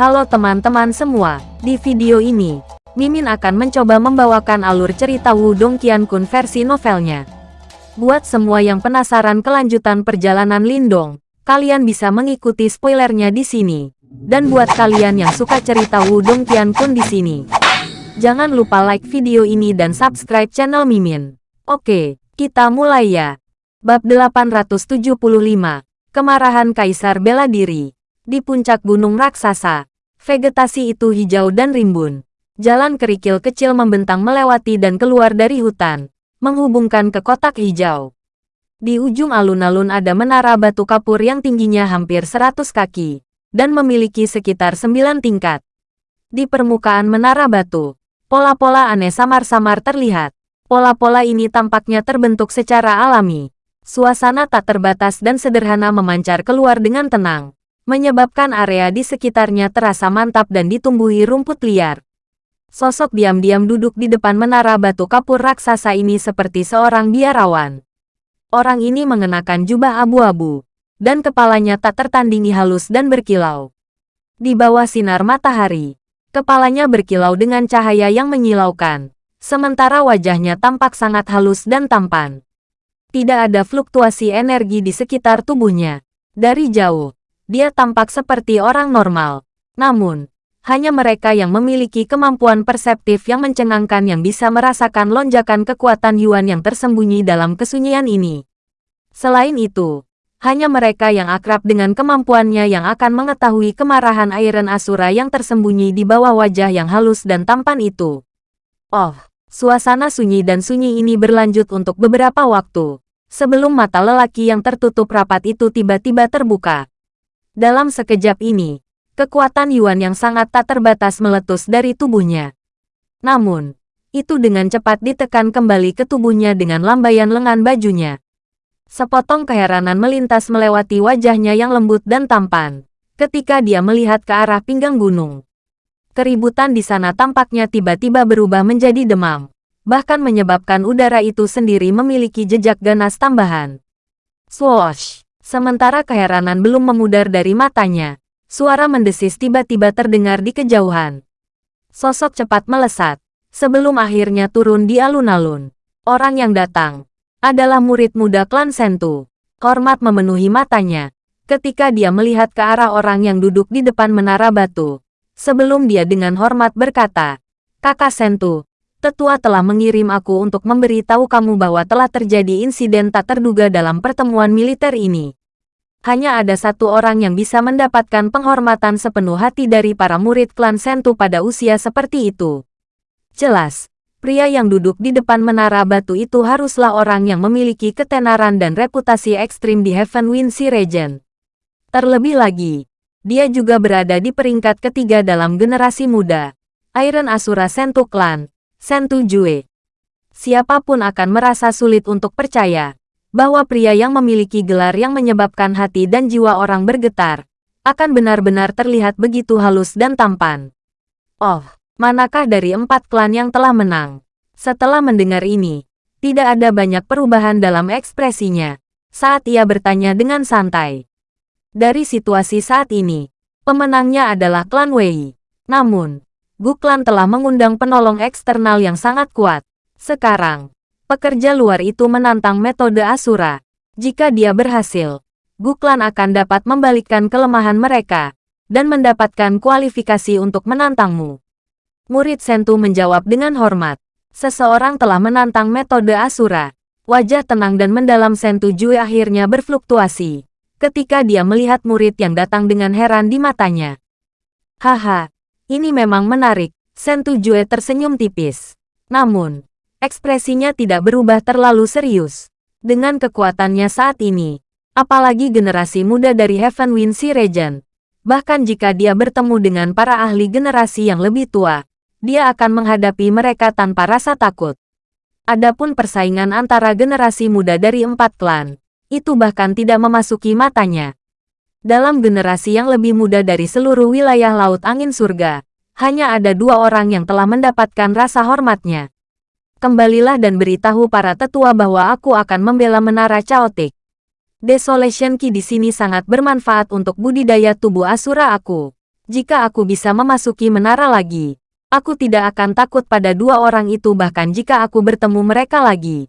Halo teman-teman semua, di video ini, Mimin akan mencoba membawakan alur cerita Wudong Qiankun versi novelnya. Buat semua yang penasaran kelanjutan perjalanan Lindong, kalian bisa mengikuti spoilernya di sini. Dan buat kalian yang suka cerita Wudong Qiankun di sini, jangan lupa like video ini dan subscribe channel Mimin. Oke, kita mulai ya. Bab 875, Kemarahan Kaisar Bela Diri di puncak gunung raksasa, vegetasi itu hijau dan rimbun. Jalan kerikil kecil membentang melewati dan keluar dari hutan, menghubungkan ke kotak hijau. Di ujung alun-alun ada menara batu kapur yang tingginya hampir 100 kaki, dan memiliki sekitar 9 tingkat. Di permukaan menara batu, pola-pola aneh samar-samar terlihat. Pola-pola ini tampaknya terbentuk secara alami. Suasana tak terbatas dan sederhana memancar keluar dengan tenang menyebabkan area di sekitarnya terasa mantap dan ditumbuhi rumput liar. Sosok diam-diam duduk di depan menara batu kapur raksasa ini seperti seorang biarawan. Orang ini mengenakan jubah abu-abu, dan kepalanya tak tertandingi halus dan berkilau. Di bawah sinar matahari, kepalanya berkilau dengan cahaya yang menyilaukan, sementara wajahnya tampak sangat halus dan tampan. Tidak ada fluktuasi energi di sekitar tubuhnya. Dari jauh, dia tampak seperti orang normal. Namun, hanya mereka yang memiliki kemampuan perseptif yang mencengangkan yang bisa merasakan lonjakan kekuatan Yuan yang tersembunyi dalam kesunyian ini. Selain itu, hanya mereka yang akrab dengan kemampuannya yang akan mengetahui kemarahan Iron Asura yang tersembunyi di bawah wajah yang halus dan tampan itu. Oh, suasana sunyi dan sunyi ini berlanjut untuk beberapa waktu, sebelum mata lelaki yang tertutup rapat itu tiba-tiba terbuka. Dalam sekejap ini, kekuatan Yuan yang sangat tak terbatas meletus dari tubuhnya. Namun, itu dengan cepat ditekan kembali ke tubuhnya dengan lambaian lengan bajunya. Sepotong keheranan melintas melewati wajahnya yang lembut dan tampan, ketika dia melihat ke arah pinggang gunung. Keributan di sana tampaknya tiba-tiba berubah menjadi demam, bahkan menyebabkan udara itu sendiri memiliki jejak ganas tambahan. Swoosh! Sementara keheranan belum memudar dari matanya, suara mendesis tiba-tiba terdengar di kejauhan. Sosok cepat melesat, sebelum akhirnya turun di alun-alun. Orang yang datang adalah murid muda klan Sentu. Hormat memenuhi matanya ketika dia melihat ke arah orang yang duduk di depan menara batu. Sebelum dia dengan hormat berkata, Kakak Sentu, Tetua telah mengirim aku untuk memberitahu kamu bahwa telah terjadi insiden tak terduga dalam pertemuan militer ini hanya ada satu orang yang bisa mendapatkan penghormatan sepenuh hati dari para murid klan Sentu pada usia seperti itu. Jelas, pria yang duduk di depan menara batu itu haruslah orang yang memiliki ketenaran dan reputasi ekstrim di Heaven Wind Sea Region. Terlebih lagi, dia juga berada di peringkat ketiga dalam generasi muda, Iron Asura Sentu Clan, Sentu Jue. Siapa pun akan merasa sulit untuk percaya bahwa pria yang memiliki gelar yang menyebabkan hati dan jiwa orang bergetar, akan benar-benar terlihat begitu halus dan tampan. Oh, manakah dari empat klan yang telah menang? Setelah mendengar ini, tidak ada banyak perubahan dalam ekspresinya, saat ia bertanya dengan santai. Dari situasi saat ini, pemenangnya adalah klan Wei. Namun, Gu Klan telah mengundang penolong eksternal yang sangat kuat. Sekarang, Pekerja luar itu menantang metode Asura. Jika dia berhasil, Guklan akan dapat membalikkan kelemahan mereka dan mendapatkan kualifikasi untuk menantangmu. Murid Sentu menjawab dengan hormat. Seseorang telah menantang metode Asura. Wajah tenang dan mendalam Sentu Jue akhirnya berfluktuasi ketika dia melihat murid yang datang dengan heran di matanya. Haha, ini memang menarik, Sentu Jue tersenyum tipis. Namun, Ekspresinya tidak berubah terlalu serius. Dengan kekuatannya saat ini, apalagi generasi muda dari Heaven Wind Sea Region, bahkan jika dia bertemu dengan para ahli generasi yang lebih tua, dia akan menghadapi mereka tanpa rasa takut. Adapun persaingan antara generasi muda dari empat klan, itu bahkan tidak memasuki matanya. Dalam generasi yang lebih muda dari seluruh wilayah Laut Angin Surga, hanya ada dua orang yang telah mendapatkan rasa hormatnya kembalilah dan beritahu para tetua bahwa aku akan membela menara Chaotic. Desolation Ki di sini sangat bermanfaat untuk budidaya tubuh Asura aku. Jika aku bisa memasuki menara lagi, aku tidak akan takut pada dua orang itu bahkan jika aku bertemu mereka lagi.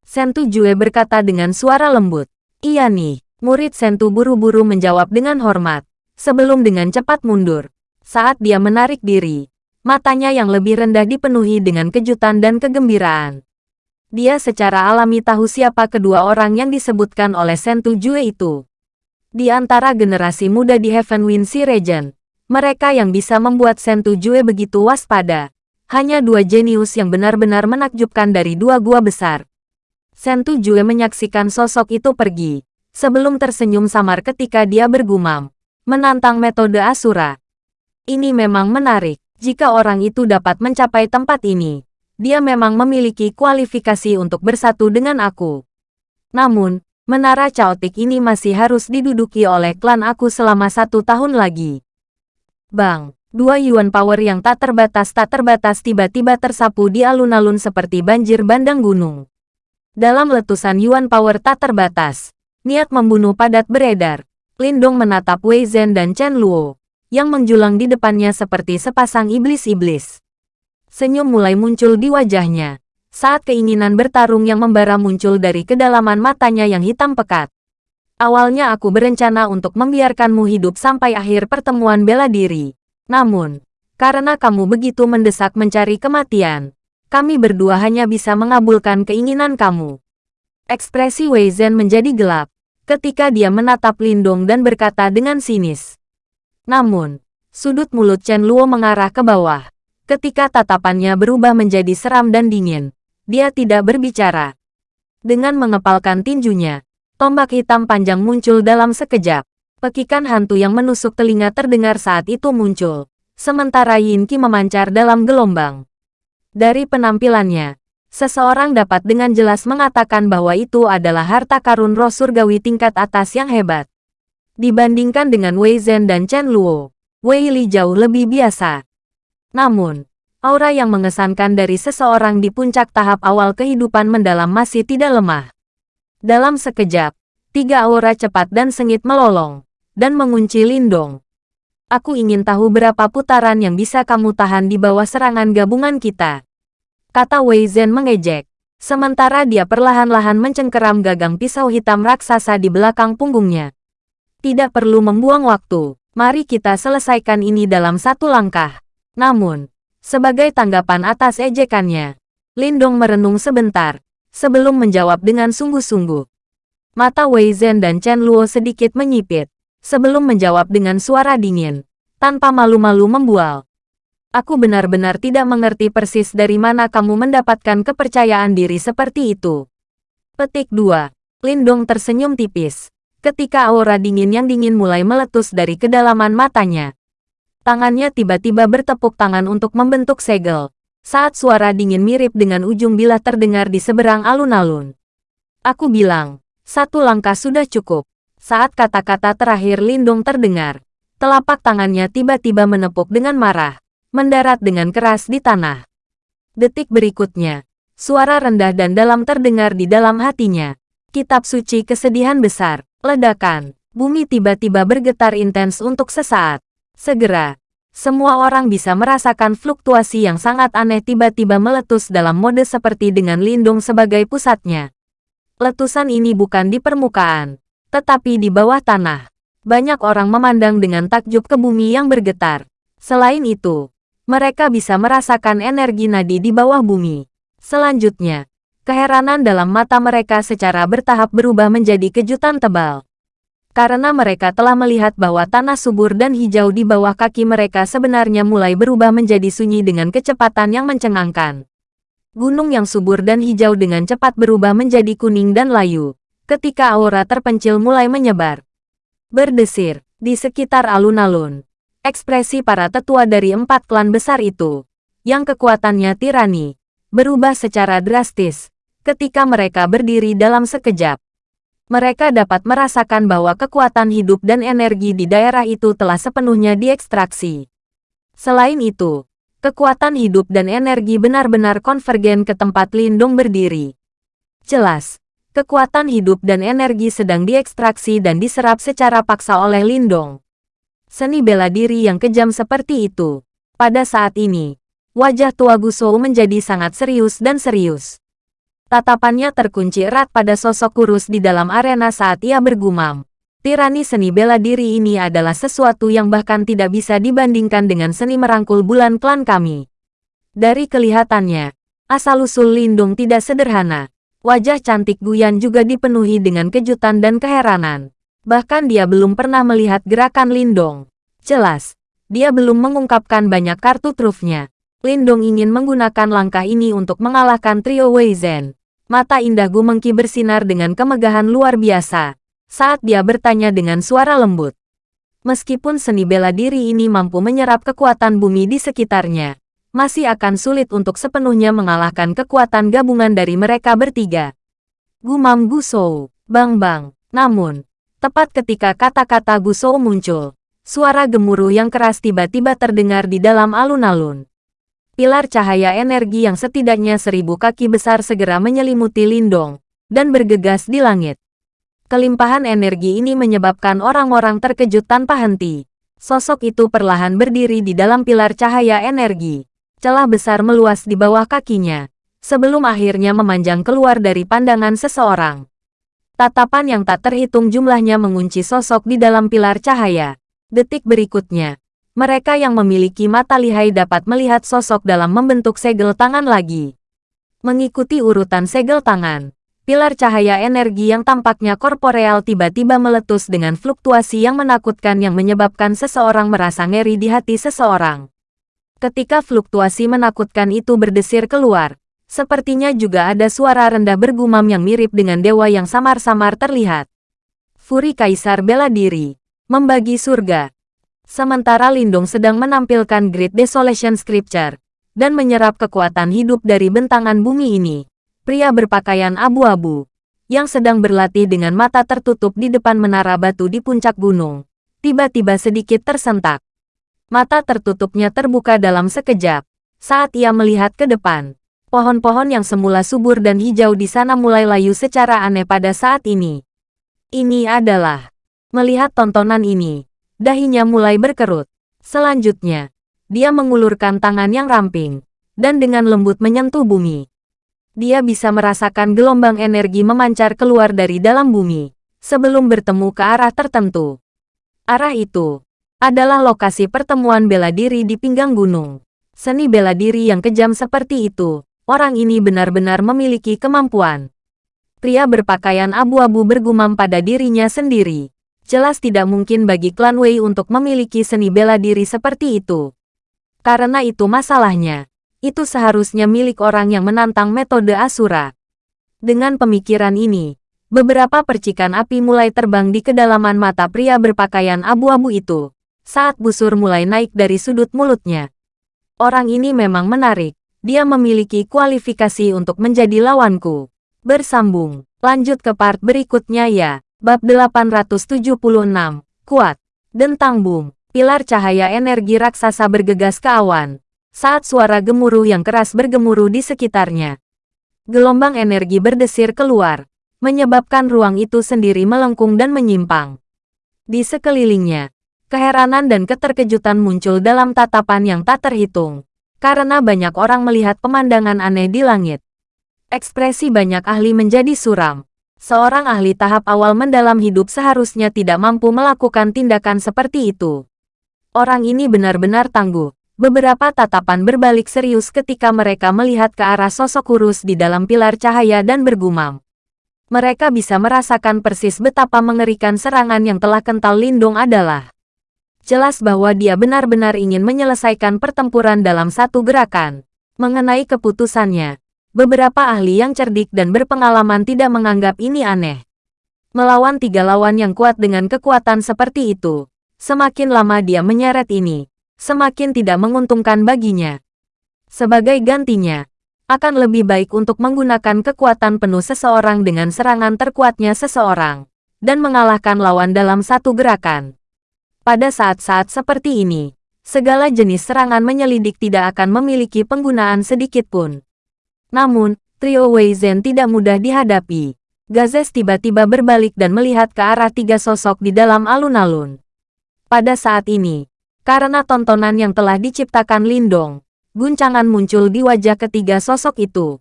Sentu Jue berkata dengan suara lembut. Iya nih, murid Sentu buru-buru menjawab dengan hormat, sebelum dengan cepat mundur. Saat dia menarik diri, matanya yang lebih rendah dipenuhi dengan kejutan dan kegembiraan. Dia secara alami tahu siapa kedua orang yang disebutkan oleh Sentu Jue itu. Di antara generasi muda di Heavenwind Sea Region, mereka yang bisa membuat Sentu Jue begitu waspada. Hanya dua jenius yang benar-benar menakjubkan dari dua gua besar. Sentu Jue menyaksikan sosok itu pergi, sebelum tersenyum samar ketika dia bergumam, menantang metode Asura. Ini memang menarik, jika orang itu dapat mencapai tempat ini. Dia memang memiliki kualifikasi untuk bersatu dengan aku. Namun, menara caotik ini masih harus diduduki oleh klan aku selama satu tahun lagi. Bang, dua Yuan Power yang tak terbatas tak terbatas tiba-tiba tersapu di alun-alun seperti banjir bandang gunung. Dalam letusan Yuan Power tak terbatas, niat membunuh padat beredar. Lindong menatap Wei Zhen dan Chen Luo, yang menjulang di depannya seperti sepasang iblis-iblis. Senyum mulai muncul di wajahnya, saat keinginan bertarung yang membara muncul dari kedalaman matanya yang hitam pekat. Awalnya aku berencana untuk membiarkanmu hidup sampai akhir pertemuan bela diri. Namun, karena kamu begitu mendesak mencari kematian, kami berdua hanya bisa mengabulkan keinginan kamu. Ekspresi Wei Zhen menjadi gelap ketika dia menatap Lindong dan berkata dengan sinis. Namun, sudut mulut Chen Luo mengarah ke bawah. Ketika tatapannya berubah menjadi seram dan dingin, dia tidak berbicara. Dengan mengepalkan tinjunya, Tombak hitam panjang muncul dalam sekejap. Pekikan hantu yang menusuk telinga terdengar saat itu muncul. Sementara Yin Qi memancar dalam gelombang. Dari penampilannya, seseorang dapat dengan jelas mengatakan bahwa itu adalah harta karun roh surgawi tingkat atas yang hebat. Dibandingkan dengan Wei Zhen dan Chen Luo, Wei Li jauh lebih biasa. Namun, aura yang mengesankan dari seseorang di puncak tahap awal kehidupan mendalam masih tidak lemah. Dalam sekejap, tiga aura cepat dan sengit melolong, dan mengunci Lindong. Aku ingin tahu berapa putaran yang bisa kamu tahan di bawah serangan gabungan kita. Kata Wei Zhen mengejek, sementara dia perlahan-lahan mencengkeram gagang pisau hitam raksasa di belakang punggungnya. Tidak perlu membuang waktu, mari kita selesaikan ini dalam satu langkah. Namun, sebagai tanggapan atas ejekannya, Lindong merenung sebentar, sebelum menjawab dengan sungguh-sungguh. Mata Wei Zhen dan Chen Luo sedikit menyipit, sebelum menjawab dengan suara dingin, tanpa malu-malu membual. Aku benar-benar tidak mengerti persis dari mana kamu mendapatkan kepercayaan diri seperti itu. Petik 2. Lindong tersenyum tipis, ketika aura dingin yang dingin mulai meletus dari kedalaman matanya. Tangannya tiba-tiba bertepuk tangan untuk membentuk segel, saat suara dingin mirip dengan ujung bilah terdengar di seberang alun-alun. Aku bilang, satu langkah sudah cukup. Saat kata-kata terakhir Lindung terdengar, telapak tangannya tiba-tiba menepuk dengan marah, mendarat dengan keras di tanah. Detik berikutnya, suara rendah dan dalam terdengar di dalam hatinya. Kitab suci kesedihan besar, ledakan, bumi tiba-tiba bergetar intens untuk sesaat. Segera, semua orang bisa merasakan fluktuasi yang sangat aneh tiba-tiba meletus dalam mode seperti dengan lindung sebagai pusatnya. Letusan ini bukan di permukaan, tetapi di bawah tanah. Banyak orang memandang dengan takjub ke bumi yang bergetar. Selain itu, mereka bisa merasakan energi nadi di bawah bumi. Selanjutnya, keheranan dalam mata mereka secara bertahap berubah menjadi kejutan tebal karena mereka telah melihat bahwa tanah subur dan hijau di bawah kaki mereka sebenarnya mulai berubah menjadi sunyi dengan kecepatan yang mencengangkan. Gunung yang subur dan hijau dengan cepat berubah menjadi kuning dan layu, ketika aura terpencil mulai menyebar. Berdesir, di sekitar alun-alun, ekspresi para tetua dari empat klan besar itu, yang kekuatannya tirani, berubah secara drastis, ketika mereka berdiri dalam sekejap mereka dapat merasakan bahwa kekuatan hidup dan energi di daerah itu telah sepenuhnya diekstraksi. Selain itu, kekuatan hidup dan energi benar-benar konvergen ke tempat Lindung berdiri. Jelas, kekuatan hidup dan energi sedang diekstraksi dan diserap secara paksa oleh Lindong. Seni bela diri yang kejam seperti itu. Pada saat ini, wajah tua Gusou menjadi sangat serius dan serius. Tatapannya terkunci erat pada sosok kurus di dalam arena saat ia bergumam. Tirani seni bela diri ini adalah sesuatu yang bahkan tidak bisa dibandingkan dengan seni merangkul bulan klan kami. Dari kelihatannya, asal-usul Lindung tidak sederhana. Wajah cantik Guyan juga dipenuhi dengan kejutan dan keheranan. Bahkan dia belum pernah melihat gerakan Lindong. Jelas, dia belum mengungkapkan banyak kartu trufnya. Lindong ingin menggunakan langkah ini untuk mengalahkan trio Wei Zhen. Mata indah Gu Mengki bersinar dengan kemegahan luar biasa saat dia bertanya dengan suara lembut. Meskipun seni bela diri ini mampu menyerap kekuatan bumi di sekitarnya, masih akan sulit untuk sepenuhnya mengalahkan kekuatan gabungan dari mereka bertiga. Gumam Gusou, Bang Bang. Namun, Tepat ketika kata-kata Gusou muncul, suara gemuruh yang keras tiba-tiba terdengar di dalam alun-alun. Pilar cahaya energi yang setidaknya seribu kaki besar segera menyelimuti Lindong, dan bergegas di langit. Kelimpahan energi ini menyebabkan orang-orang terkejut tanpa henti. Sosok itu perlahan berdiri di dalam pilar cahaya energi. Celah besar meluas di bawah kakinya, sebelum akhirnya memanjang keluar dari pandangan seseorang. Tatapan yang tak terhitung jumlahnya mengunci sosok di dalam pilar cahaya. Detik berikutnya, mereka yang memiliki mata lihai dapat melihat sosok dalam membentuk segel tangan lagi. Mengikuti urutan segel tangan, pilar cahaya energi yang tampaknya korporeal tiba-tiba meletus dengan fluktuasi yang menakutkan yang menyebabkan seseorang merasa ngeri di hati seseorang. Ketika fluktuasi menakutkan itu berdesir keluar, Sepertinya juga ada suara rendah bergumam yang mirip dengan dewa yang samar-samar terlihat. Furi Kaisar bela diri, membagi surga. Sementara Lindung sedang menampilkan Great Desolation Scripture, dan menyerap kekuatan hidup dari bentangan bumi ini. Pria berpakaian abu-abu, yang sedang berlatih dengan mata tertutup di depan menara batu di puncak gunung, tiba-tiba sedikit tersentak. Mata tertutupnya terbuka dalam sekejap, saat ia melihat ke depan. Pohon-pohon yang semula subur dan hijau di sana mulai layu secara aneh pada saat ini. Ini adalah melihat tontonan ini. Dahinya mulai berkerut. Selanjutnya, dia mengulurkan tangan yang ramping dan dengan lembut menyentuh bumi. Dia bisa merasakan gelombang energi memancar keluar dari dalam bumi sebelum bertemu ke arah tertentu. Arah itu adalah lokasi pertemuan bela diri di pinggang gunung. Seni bela diri yang kejam seperti itu orang ini benar-benar memiliki kemampuan. Pria berpakaian abu-abu bergumam pada dirinya sendiri. Jelas tidak mungkin bagi klan Wei untuk memiliki seni bela diri seperti itu. Karena itu masalahnya. Itu seharusnya milik orang yang menantang metode Asura. Dengan pemikiran ini, beberapa percikan api mulai terbang di kedalaman mata pria berpakaian abu-abu itu. Saat busur mulai naik dari sudut mulutnya. Orang ini memang menarik dia memiliki kualifikasi untuk menjadi lawanku. Bersambung. Lanjut ke part berikutnya ya. Bab 876. Kuat. Dentang Bum. Pilar cahaya energi raksasa bergegas ke awan. Saat suara gemuruh yang keras bergemuruh di sekitarnya. Gelombang energi berdesir keluar, menyebabkan ruang itu sendiri melengkung dan menyimpang. Di sekelilingnya, keheranan dan keterkejutan muncul dalam tatapan yang tak terhitung karena banyak orang melihat pemandangan aneh di langit. Ekspresi banyak ahli menjadi suram. Seorang ahli tahap awal mendalam hidup seharusnya tidak mampu melakukan tindakan seperti itu. Orang ini benar-benar tangguh. Beberapa tatapan berbalik serius ketika mereka melihat ke arah sosok kurus di dalam pilar cahaya dan bergumam. Mereka bisa merasakan persis betapa mengerikan serangan yang telah kental lindung adalah jelas bahwa dia benar-benar ingin menyelesaikan pertempuran dalam satu gerakan. Mengenai keputusannya, beberapa ahli yang cerdik dan berpengalaman tidak menganggap ini aneh. Melawan tiga lawan yang kuat dengan kekuatan seperti itu, semakin lama dia menyeret ini, semakin tidak menguntungkan baginya. Sebagai gantinya, akan lebih baik untuk menggunakan kekuatan penuh seseorang dengan serangan terkuatnya seseorang, dan mengalahkan lawan dalam satu gerakan. Pada saat-saat seperti ini, segala jenis serangan menyelidik tidak akan memiliki penggunaan sedikit pun. Namun, trio Wei Zhen tidak mudah dihadapi. Gazes tiba-tiba berbalik dan melihat ke arah tiga sosok di dalam alun-alun. Pada saat ini, karena tontonan yang telah diciptakan Lindong, guncangan muncul di wajah ketiga sosok itu.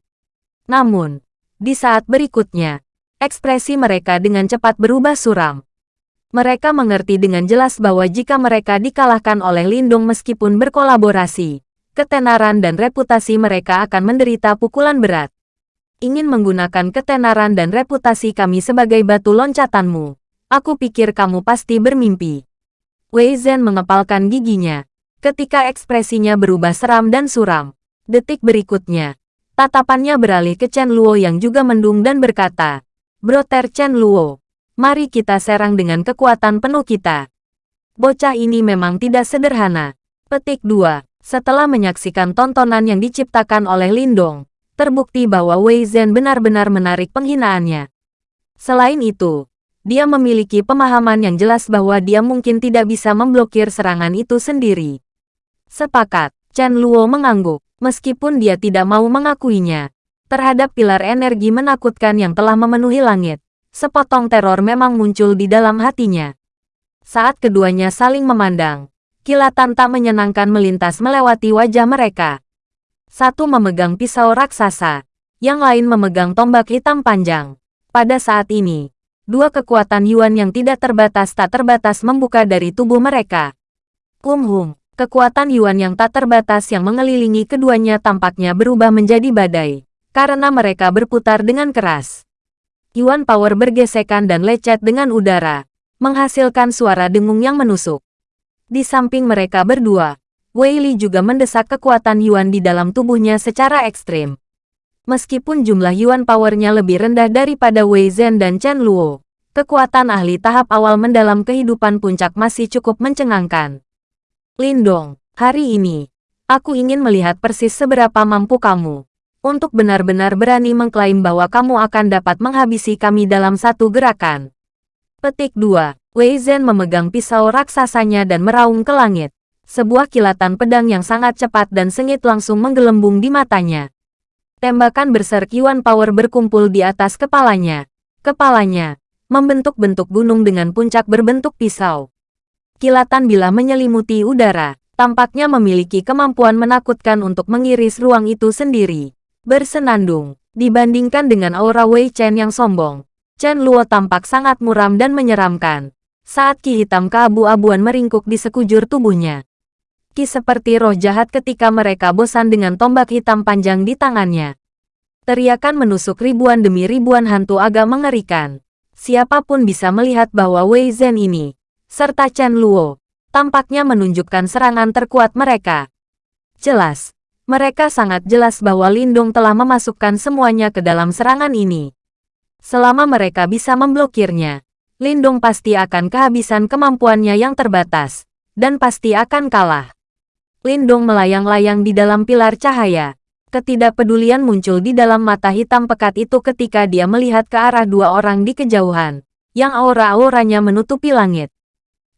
Namun, di saat berikutnya, ekspresi mereka dengan cepat berubah suram. Mereka mengerti dengan jelas bahwa jika mereka dikalahkan oleh Lindung meskipun berkolaborasi, ketenaran dan reputasi mereka akan menderita pukulan berat. Ingin menggunakan ketenaran dan reputasi kami sebagai batu loncatanmu. Aku pikir kamu pasti bermimpi. Wei Zhen mengepalkan giginya. Ketika ekspresinya berubah seram dan suram. Detik berikutnya, tatapannya beralih ke Chen Luo yang juga mendung dan berkata, Broter Chen Luo, mari kita serang dengan kekuatan penuh kita. Bocah ini memang tidak sederhana. Petik 2. Setelah menyaksikan tontonan yang diciptakan oleh Lindong, terbukti bahwa Wei Zhen benar-benar menarik penghinaannya. Selain itu, dia memiliki pemahaman yang jelas bahwa dia mungkin tidak bisa memblokir serangan itu sendiri. Sepakat, Chen Luo mengangguk, meskipun dia tidak mau mengakuinya. Terhadap pilar energi menakutkan yang telah memenuhi langit, sepotong teror memang muncul di dalam hatinya. Saat keduanya saling memandang, kilatan tak menyenangkan melintas melewati wajah mereka. Satu memegang pisau raksasa, yang lain memegang tombak hitam panjang. Pada saat ini, dua kekuatan Yuan yang tidak terbatas tak terbatas membuka dari tubuh mereka. Hum, kekuatan Yuan yang tak terbatas yang mengelilingi keduanya tampaknya berubah menjadi badai, karena mereka berputar dengan keras. Yuan Power bergesekan dan lecet dengan udara, menghasilkan suara dengung yang menusuk. Di samping mereka berdua, Wei Li juga mendesak kekuatan Yuan di dalam tubuhnya secara ekstrim. Meskipun jumlah Yuan powernya lebih rendah daripada Wei Zhen dan Chen Luo, kekuatan ahli tahap awal mendalam kehidupan puncak masih cukup mencengangkan. Lindong, hari ini, aku ingin melihat persis seberapa mampu kamu untuk benar-benar berani mengklaim bahwa kamu akan dapat menghabisi kami dalam satu gerakan. Petik 2. Wei Zhen memegang pisau raksasanya dan meraung ke langit. Sebuah kilatan pedang yang sangat cepat dan sengit langsung menggelembung di matanya. Tembakan berserk Yuan Power berkumpul di atas kepalanya. Kepalanya, membentuk-bentuk gunung dengan puncak berbentuk pisau. Kilatan bila menyelimuti udara, tampaknya memiliki kemampuan menakutkan untuk mengiris ruang itu sendiri. Bersenandung, dibandingkan dengan aura Wei Chen yang sombong, Chen Luo tampak sangat muram dan menyeramkan. Saat ki hitam keabu-abuan meringkuk di sekujur tubuhnya. Ki seperti roh jahat ketika mereka bosan dengan tombak hitam panjang di tangannya. Teriakan menusuk ribuan demi ribuan hantu agak mengerikan. Siapa pun bisa melihat bahwa Wei Zhen ini, serta Chen Luo, tampaknya menunjukkan serangan terkuat mereka. Jelas, mereka sangat jelas bahwa Lindung telah memasukkan semuanya ke dalam serangan ini. Selama mereka bisa memblokirnya, Lindung pasti akan kehabisan kemampuannya yang terbatas, dan pasti akan kalah. Lindong melayang-layang di dalam pilar cahaya. Ketidakpedulian muncul di dalam mata hitam pekat itu ketika dia melihat ke arah dua orang di kejauhan, yang aura-auranya menutupi langit.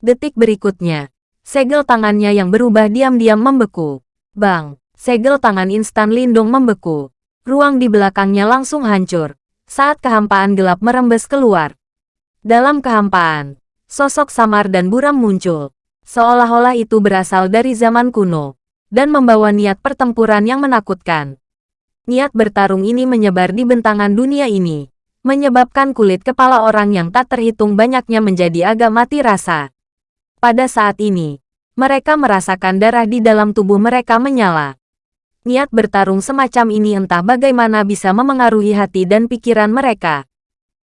Detik berikutnya, segel tangannya yang berubah diam-diam membeku. Bang, segel tangan instan Lindong membeku. Ruang di belakangnya langsung hancur, saat kehampaan gelap merembes keluar. Dalam kehampaan, sosok samar dan buram muncul, seolah-olah itu berasal dari zaman kuno, dan membawa niat pertempuran yang menakutkan. Niat bertarung ini menyebar di bentangan dunia ini, menyebabkan kulit kepala orang yang tak terhitung banyaknya menjadi agak mati rasa. Pada saat ini, mereka merasakan darah di dalam tubuh mereka menyala. Niat bertarung semacam ini entah bagaimana bisa memengaruhi hati dan pikiran mereka.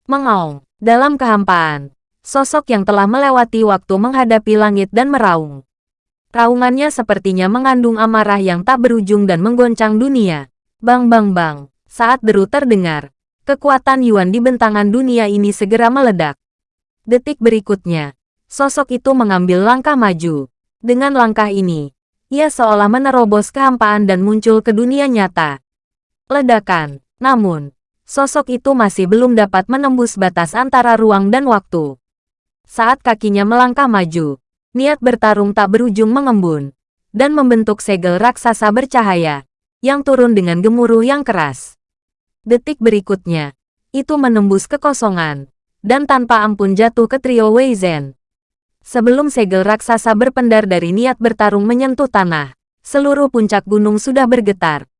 Mengaung, dalam kehampaan, Sosok yang telah melewati waktu menghadapi langit dan meraung. Raungannya sepertinya mengandung amarah yang tak berujung dan menggoncang dunia. Bang bang bang, saat deru terdengar, kekuatan Yuan di bentangan dunia ini segera meledak. Detik berikutnya, sosok itu mengambil langkah maju. Dengan langkah ini, ia seolah menerobos kehampaan dan muncul ke dunia nyata. Ledakan, namun, sosok itu masih belum dapat menembus batas antara ruang dan waktu. Saat kakinya melangkah maju, niat bertarung tak berujung mengembun, dan membentuk segel raksasa bercahaya, yang turun dengan gemuruh yang keras. Detik berikutnya, itu menembus kekosongan, dan tanpa ampun jatuh ke trio Wei Zhen. Sebelum segel raksasa berpendar dari niat bertarung menyentuh tanah, seluruh puncak gunung sudah bergetar.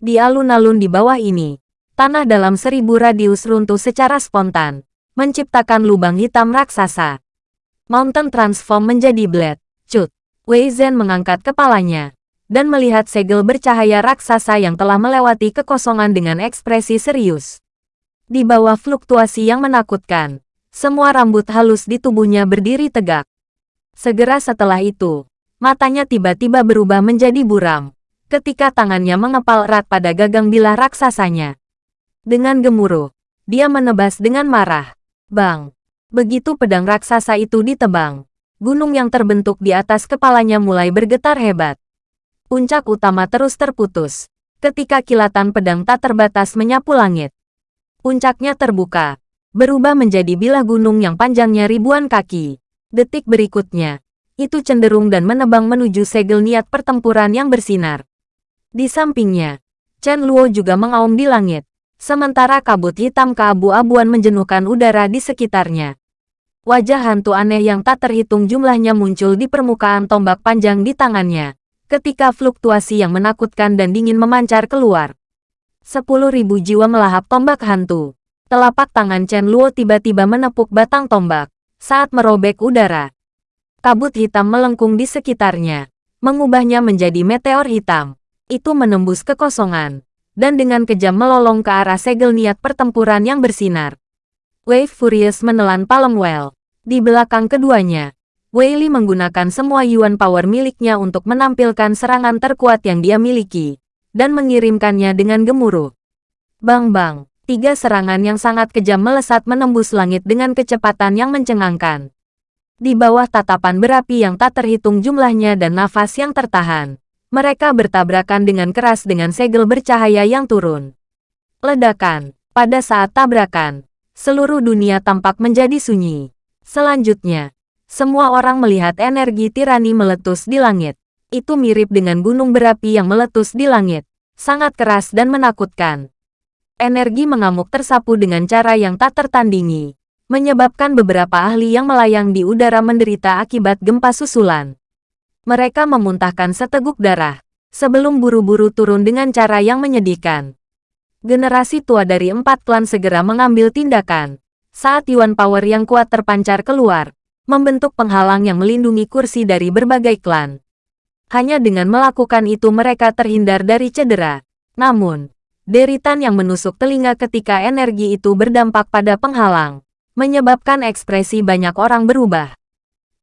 Di alun-alun di bawah ini, tanah dalam seribu radius runtuh secara spontan, menciptakan lubang hitam raksasa. Mountain transform menjadi blade. Cut. Wei Zhen mengangkat kepalanya, dan melihat segel bercahaya raksasa yang telah melewati kekosongan dengan ekspresi serius. Di bawah fluktuasi yang menakutkan, semua rambut halus di tubuhnya berdiri tegak. Segera setelah itu, matanya tiba-tiba berubah menjadi buram, ketika tangannya mengepal erat pada gagang bilah raksasanya. Dengan gemuruh, dia menebas dengan marah. Bang! Begitu pedang raksasa itu ditebang, gunung yang terbentuk di atas kepalanya mulai bergetar hebat. Puncak utama terus terputus, ketika kilatan pedang tak terbatas menyapu langit. Puncaknya terbuka, berubah menjadi bilah gunung yang panjangnya ribuan kaki. Detik berikutnya, itu cenderung dan menebang menuju segel niat pertempuran yang bersinar. Di sampingnya, Chen Luo juga mengaum di langit, sementara kabut hitam keabu-abuan menjenuhkan udara di sekitarnya. Wajah hantu aneh yang tak terhitung jumlahnya muncul di permukaan tombak panjang di tangannya ketika fluktuasi yang menakutkan dan dingin memancar keluar. Sepuluh ribu jiwa melahap tombak hantu. Telapak tangan Chen Luo tiba-tiba menepuk batang tombak saat merobek udara. Kabut hitam melengkung di sekitarnya, mengubahnya menjadi meteor hitam. Itu menembus kekosongan, dan dengan kejam melolong ke arah segel niat pertempuran yang bersinar. Wave Furious menelan Palm Well. Di belakang keduanya, Wei Li menggunakan semua Yuan Power miliknya untuk menampilkan serangan terkuat yang dia miliki, dan mengirimkannya dengan gemuruh. Bang-bang, tiga serangan yang sangat kejam melesat menembus langit dengan kecepatan yang mencengangkan. Di bawah tatapan berapi yang tak terhitung jumlahnya dan nafas yang tertahan, mereka bertabrakan dengan keras dengan segel bercahaya yang turun. Ledakan, pada saat tabrakan, seluruh dunia tampak menjadi sunyi. Selanjutnya, semua orang melihat energi tirani meletus di langit. Itu mirip dengan gunung berapi yang meletus di langit. Sangat keras dan menakutkan. Energi mengamuk tersapu dengan cara yang tak tertandingi. Menyebabkan beberapa ahli yang melayang di udara menderita akibat gempa susulan. Mereka memuntahkan seteguk darah. Sebelum buru-buru turun dengan cara yang menyedihkan. Generasi tua dari empat klan segera mengambil tindakan. Saat Yuan Power yang kuat terpancar keluar, membentuk penghalang yang melindungi kursi dari berbagai klan. Hanya dengan melakukan itu mereka terhindar dari cedera. Namun, deritan yang menusuk telinga ketika energi itu berdampak pada penghalang, menyebabkan ekspresi banyak orang berubah.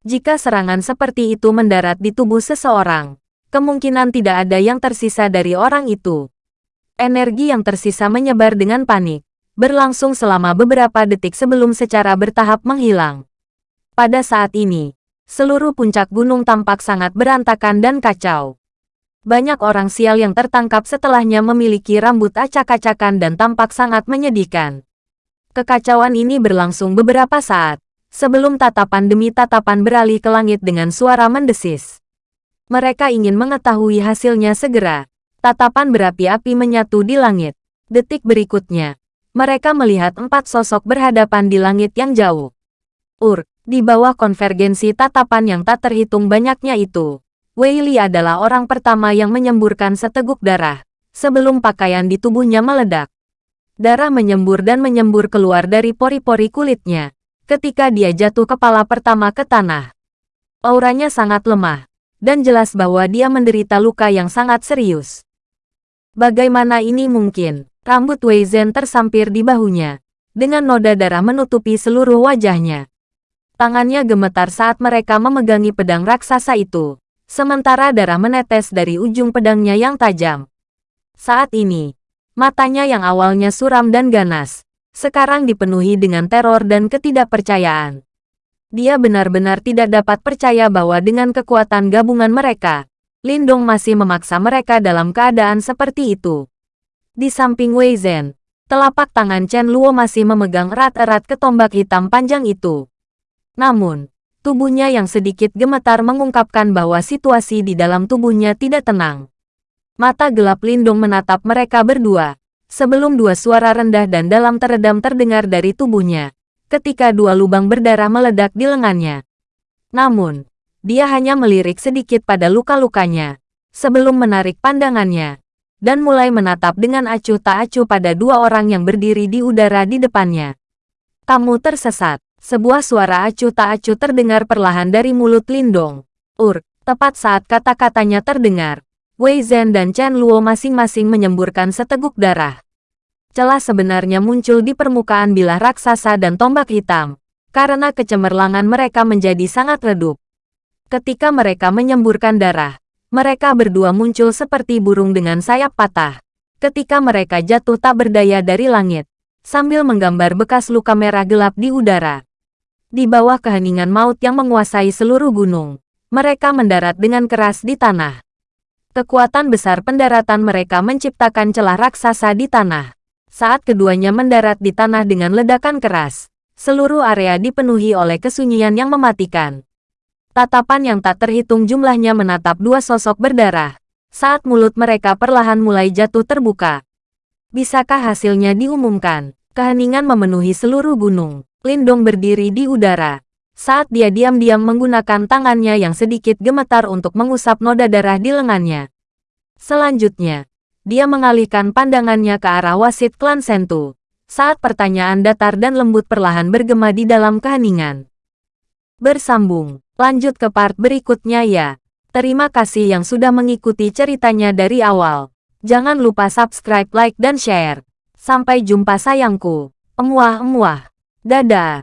Jika serangan seperti itu mendarat di tubuh seseorang, kemungkinan tidak ada yang tersisa dari orang itu. Energi yang tersisa menyebar dengan panik, berlangsung selama beberapa detik sebelum secara bertahap menghilang. Pada saat ini, seluruh puncak gunung tampak sangat berantakan dan kacau. Banyak orang sial yang tertangkap setelahnya memiliki rambut acak-acakan dan tampak sangat menyedihkan. Kekacauan ini berlangsung beberapa saat, sebelum tatapan demi tatapan beralih ke langit dengan suara mendesis. Mereka ingin mengetahui hasilnya segera. Tatapan berapi-api menyatu di langit. Detik berikutnya, mereka melihat empat sosok berhadapan di langit yang jauh. Ur, di bawah konvergensi tatapan yang tak terhitung banyaknya itu, Wei Li adalah orang pertama yang menyemburkan seteguk darah, sebelum pakaian di tubuhnya meledak. Darah menyembur dan menyembur keluar dari pori-pori kulitnya, ketika dia jatuh kepala pertama ke tanah. Auranya sangat lemah, dan jelas bahwa dia menderita luka yang sangat serius. Bagaimana ini mungkin? Rambut Wei Zhen tersampir di bahunya, dengan noda darah menutupi seluruh wajahnya. Tangannya gemetar saat mereka memegangi pedang raksasa itu, sementara darah menetes dari ujung pedangnya yang tajam. Saat ini, matanya yang awalnya suram dan ganas, sekarang dipenuhi dengan teror dan ketidakpercayaan. Dia benar-benar tidak dapat percaya bahwa dengan kekuatan gabungan mereka, Lindong masih memaksa mereka dalam keadaan seperti itu. Di samping Wei Zhen, telapak tangan Chen Luo masih memegang erat-erat ketombak hitam panjang itu. Namun, tubuhnya yang sedikit gemetar mengungkapkan bahwa situasi di dalam tubuhnya tidak tenang. Mata gelap Lindung menatap mereka berdua, sebelum dua suara rendah dan dalam teredam terdengar dari tubuhnya, ketika dua lubang berdarah meledak di lengannya. Namun, dia hanya melirik sedikit pada luka-lukanya, sebelum menarik pandangannya, dan mulai menatap dengan acuh tak acuh pada dua orang yang berdiri di udara di depannya. Kamu tersesat. Sebuah suara acuh tak acuh terdengar perlahan dari mulut Lindong. Ur, tepat saat kata-katanya terdengar. Wei Zhen dan Chen Luo masing-masing menyemburkan seteguk darah. Celah sebenarnya muncul di permukaan bilah raksasa dan tombak hitam, karena kecemerlangan mereka menjadi sangat redup. Ketika mereka menyemburkan darah, mereka berdua muncul seperti burung dengan sayap patah. Ketika mereka jatuh tak berdaya dari langit, sambil menggambar bekas luka merah gelap di udara. Di bawah keheningan maut yang menguasai seluruh gunung, mereka mendarat dengan keras di tanah. Kekuatan besar pendaratan mereka menciptakan celah raksasa di tanah. Saat keduanya mendarat di tanah dengan ledakan keras, seluruh area dipenuhi oleh kesunyian yang mematikan. Tatapan yang tak terhitung jumlahnya menatap dua sosok berdarah. Saat mulut mereka perlahan mulai jatuh terbuka. Bisakah hasilnya diumumkan? Keheningan memenuhi seluruh gunung. Lindong berdiri di udara. Saat dia diam-diam menggunakan tangannya yang sedikit gemetar untuk mengusap noda darah di lengannya. Selanjutnya, dia mengalihkan pandangannya ke arah wasit klan Sentu. Saat pertanyaan datar dan lembut perlahan bergema di dalam keheningan. Bersambung. Lanjut ke part berikutnya ya. Terima kasih yang sudah mengikuti ceritanya dari awal. Jangan lupa subscribe, like, dan share. Sampai jumpa sayangku. Emuah-emuah. Dadah.